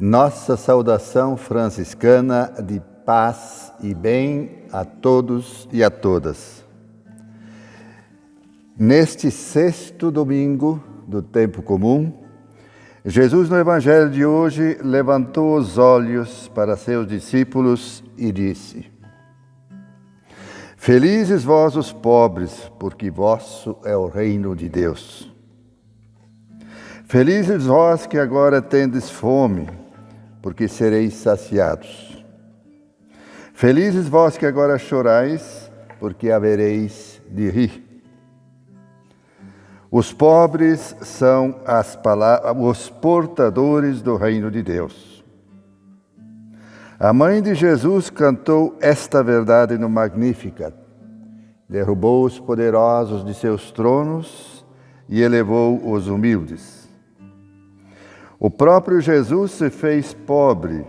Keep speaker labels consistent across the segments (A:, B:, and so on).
A: Nossa saudação franciscana de paz e bem a todos e a todas. Neste sexto domingo do tempo comum, Jesus no Evangelho de hoje levantou os olhos para seus discípulos e disse: Felizes vós os pobres, porque vosso é o reino de Deus. Felizes vós que agora tendes fome, porque sereis saciados. Felizes vós que agora chorais, porque havereis de rir. Os pobres são os portadores do reino de Deus. A mãe de Jesus cantou esta verdade no Magnificat. Derrubou os poderosos de seus tronos e elevou os humildes. O próprio Jesus se fez pobre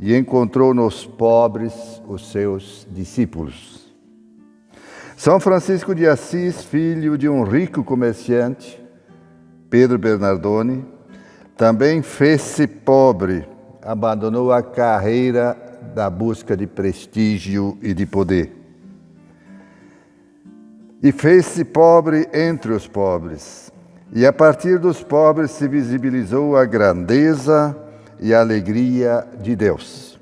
A: e encontrou nos pobres os seus discípulos. São Francisco de Assis, filho de um rico comerciante, Pedro Bernardone, também fez-se pobre, abandonou a carreira da busca de prestígio e de poder. E fez-se pobre entre os pobres, e a partir dos pobres se visibilizou a grandeza e a alegria de Deus.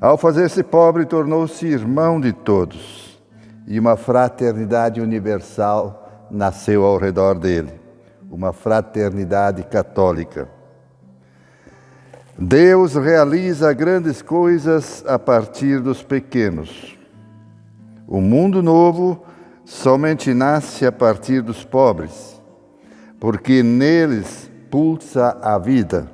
A: Ao fazer-se pobre, tornou-se irmão de todos, e uma fraternidade universal nasceu ao redor dele, uma fraternidade católica. Deus realiza grandes coisas a partir dos pequenos. O mundo novo somente nasce a partir dos pobres porque neles pulsa a vida.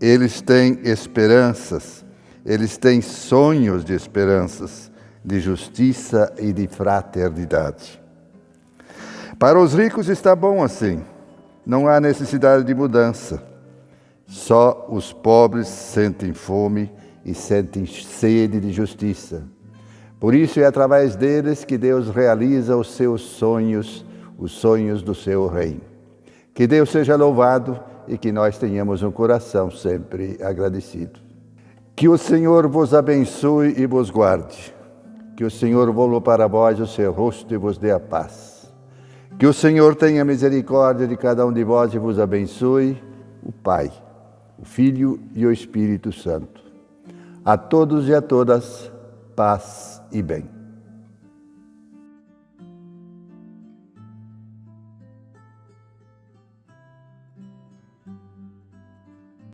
A: Eles têm esperanças, eles têm sonhos de esperanças, de justiça e de fraternidade. Para os ricos está bom assim, não há necessidade de mudança. Só os pobres sentem fome e sentem sede de justiça. Por isso é através deles que Deus realiza os seus sonhos, os sonhos do seu reino. Que Deus seja louvado e que nós tenhamos um coração sempre agradecido. Que o Senhor vos abençoe e vos guarde. Que o Senhor volva para vós o seu rosto e vos dê a paz. Que o Senhor tenha misericórdia de cada um de vós e vos abençoe, o Pai, o Filho e o Espírito Santo. A todos e a todas, paz e bem.